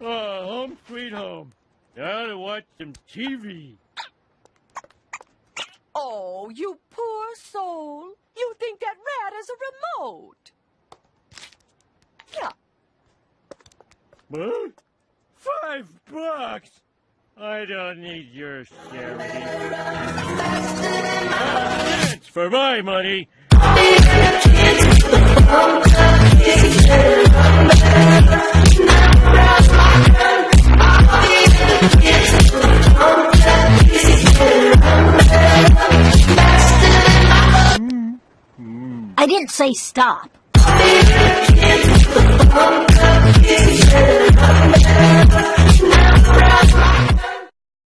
Oh, home sweet home. Gotta watch some TV. Oh, you poor soul. You think that rat is a remote. Yeah. What? Five bucks? I don't need your charity. It's for my money. I didn't say stop.